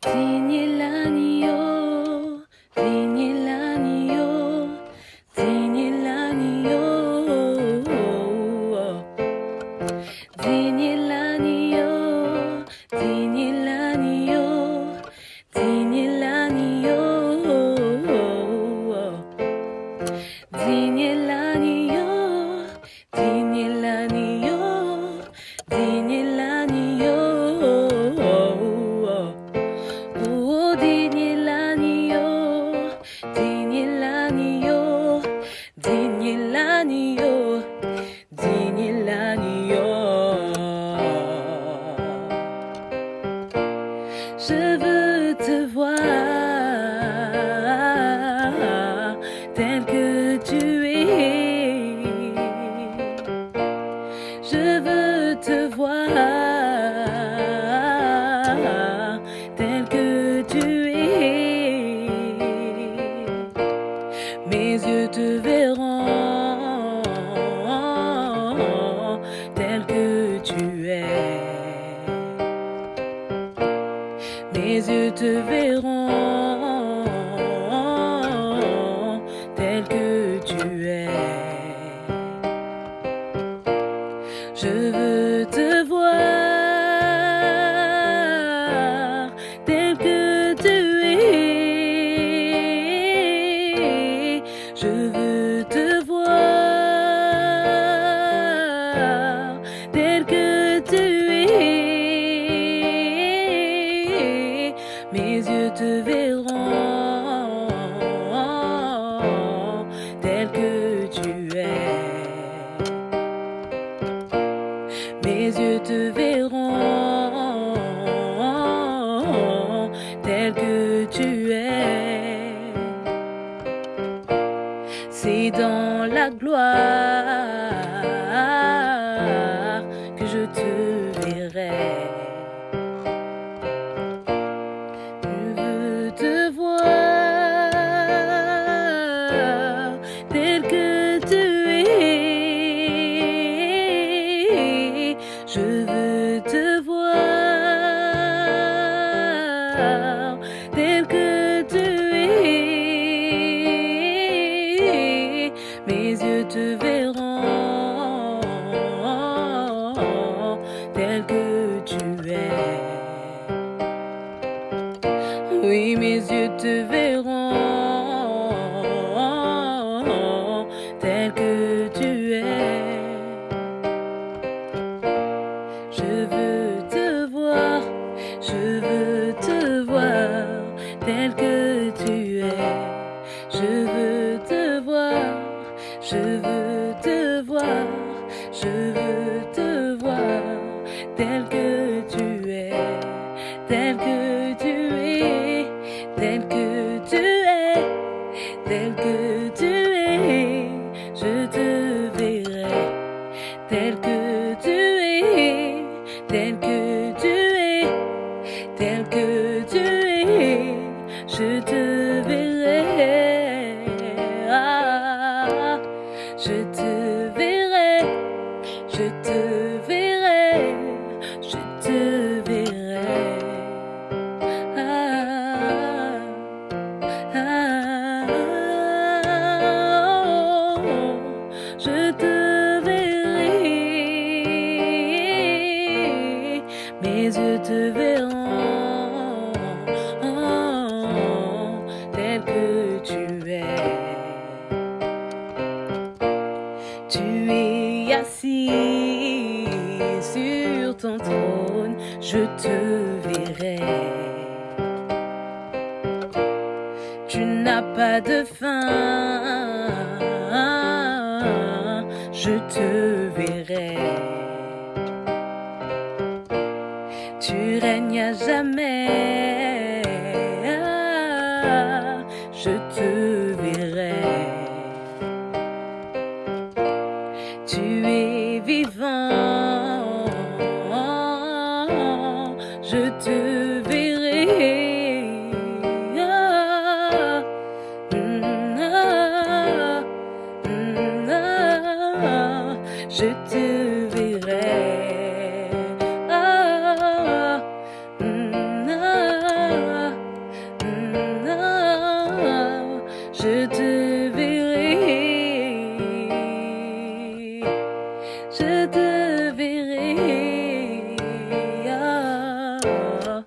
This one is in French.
비닐 아니요. tel que tu es. Mes yeux te verront. la. verront tel que tu es. Oui, mes yeux te verront tel que tu es. Je veux Je veux te voir, je veux te voir, tel que tu es, tel que tu es, tel que tu es, tel que tu es. Je te verrai, tel que tu es, tel que tu es. Je te verrai, je te verrai, je te verrai. Ah, ah, ah. Je te verrai, mes yeux te verront. Tu es assis sur ton trône, je te verrai. Tu n'as pas de fin, je te verrai. Tu règnes à jamais.